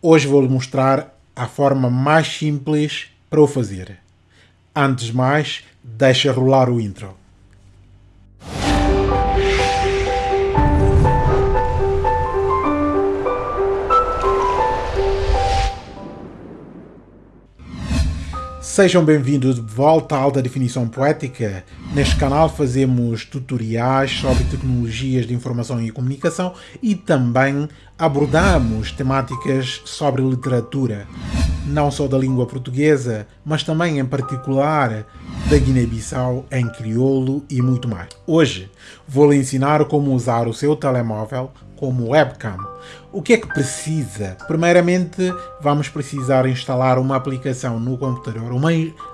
Hoje vou-lhe mostrar a forma mais simples para o fazer. Antes de mais, deixa rolar o intro. Sejam bem-vindos de volta à Alta Definição Poética. Neste canal fazemos tutoriais sobre tecnologias de informação e comunicação e também abordamos temáticas sobre literatura, não só da língua portuguesa, mas também em particular da Guiné-Bissau em crioulo e muito mais. Hoje vou lhe ensinar como usar o seu telemóvel como webcam. O que é que precisa? Primeiramente, vamos precisar instalar uma aplicação no computador, uma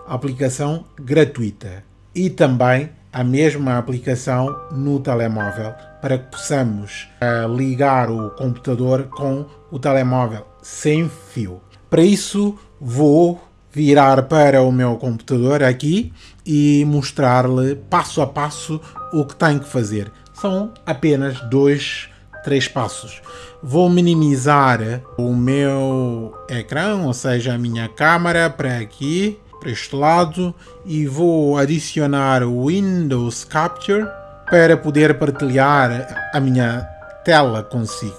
aplicação gratuita e também a mesma aplicação no telemóvel para que possamos uh, ligar o computador com o telemóvel sem fio. Para isso, vou virar para o meu computador aqui e mostrar-lhe passo a passo o que tem que fazer. São apenas dois três passos. Vou minimizar o meu ecrã, ou seja, a minha câmera para aqui, para este lado, e vou adicionar o Windows Capture para poder partilhar a minha tela consigo,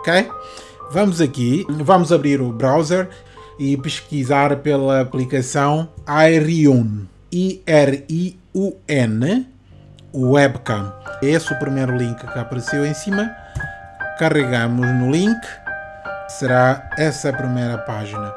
ok? Vamos aqui, vamos abrir o browser e pesquisar pela aplicação Irion, I-R-I-U-N, webcam. Esse é o primeiro link que apareceu em cima carregamos no link, será essa a primeira página.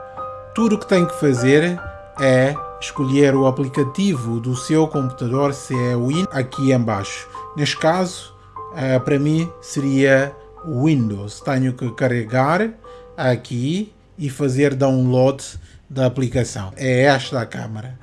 Tudo o que tem que fazer é escolher o aplicativo do seu computador, se é Win, aqui embaixo. Neste caso, eh, para mim seria Windows. Tenho que carregar aqui e fazer download da aplicação. É esta a câmera,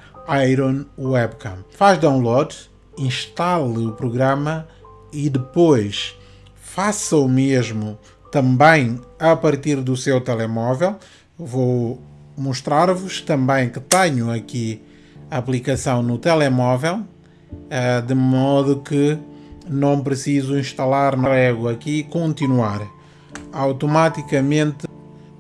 Iron Webcam. Faz download, instale o programa e depois faça o mesmo também a partir do seu telemóvel. Vou mostrar-vos também que tenho aqui a aplicação no telemóvel, eh, de modo que não preciso instalar carrego aqui continuar. Automaticamente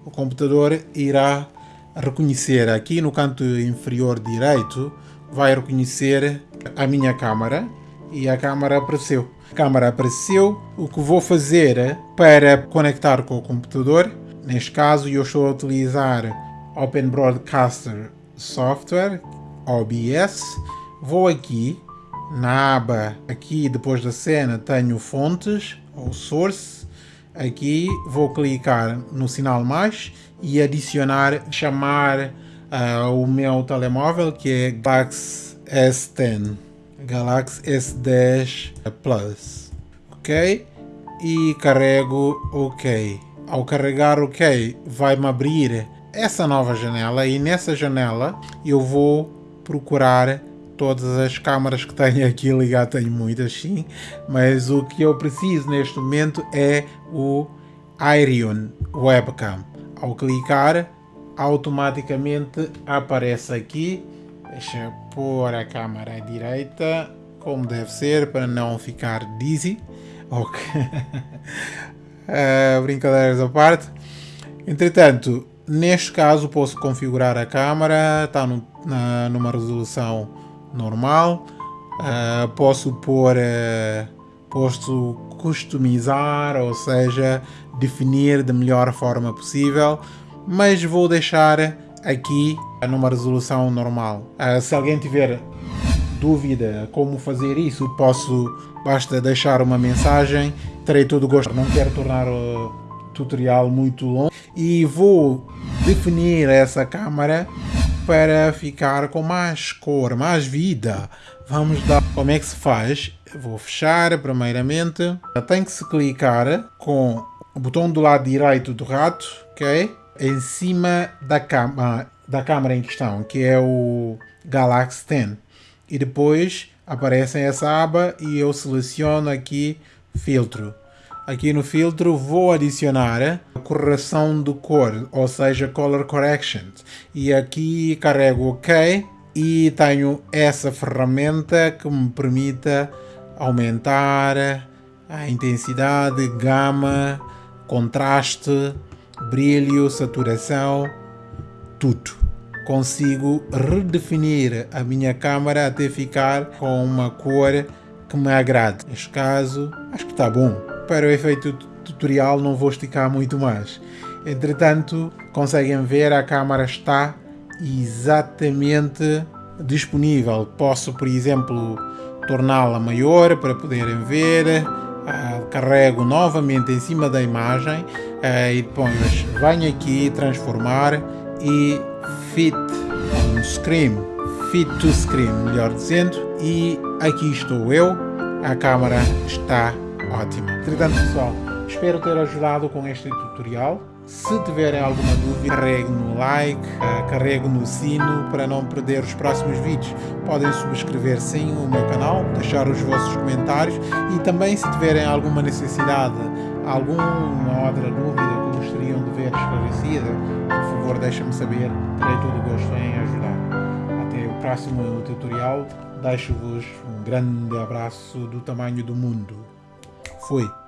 o computador irá reconhecer aqui no canto inferior direito, vai reconhecer a minha câmera e a câmera apareceu. A câmera apareceu. O que vou fazer para conectar com o computador, neste caso eu estou a utilizar Open Broadcaster Software, OBS. Vou aqui na aba, aqui depois da cena tenho fontes ou source. Aqui vou clicar no sinal mais e adicionar, chamar uh, o meu telemóvel que é Galaxy S10. Galaxy S10 Plus, ok? E carrego OK. Ao carregar OK, vai-me abrir essa nova janela e nessa janela eu vou procurar todas as câmaras que tenho aqui ligado, tenho muitas sim, mas o que eu preciso neste momento é o Irion Webcam. Ao clicar, automaticamente aparece aqui Deixa eu pôr a câmera à direita, como deve ser, para não ficar dizzy. Ok. uh, brincadeiras à parte. Entretanto, neste caso posso configurar a câmera, está numa resolução normal. Uh, posso pôr, uh, posso customizar, ou seja, definir da melhor forma possível, mas vou deixar aqui numa resolução normal. Uh, se alguém tiver dúvida como fazer isso, posso, basta deixar uma mensagem, terei todo o gosto. Não quero tornar o tutorial muito longo e vou definir essa câmera para ficar com mais cor, mais vida. Vamos dar como é que se faz. Vou fechar primeiramente. Tem que se clicar com o botão do lado direito do rato, ok? Em cima da da câmera em questão, que é o Galaxy 10. E depois aparece essa aba e eu seleciono aqui filtro. Aqui no filtro vou adicionar a correção de cor, ou seja, Color Correction. E aqui carrego OK e tenho essa ferramenta que me permite aumentar a intensidade, gama, contraste brilho, saturação, tudo. Consigo redefinir a minha câmera até ficar com uma cor que me agrade. Neste caso, acho que está bom. Para o efeito tutorial não vou esticar muito mais. Entretanto, conseguem ver a câmera está exatamente disponível. Posso, por exemplo, torná-la maior para poderem ver. Uh, carrego novamente em cima da imagem uh, e depois venho aqui transformar e fit on screen, fit to screen, melhor dizendo, e aqui estou eu, a câmera está ótima. Entretanto pessoal, espero ter ajudado com este tutorial. Se tiverem alguma dúvida, carregue no like, eh, carregue no sino para não perder os próximos vídeos. Podem subscrever sim o meu canal, deixar os vossos comentários e também se tiverem alguma necessidade, alguma outra dúvida que gostariam de ver esclarecida, por favor deixem-me saber, terei todo o gosto em ajudar. Até o próximo tutorial, deixo-vos um grande abraço do tamanho do mundo. Fui!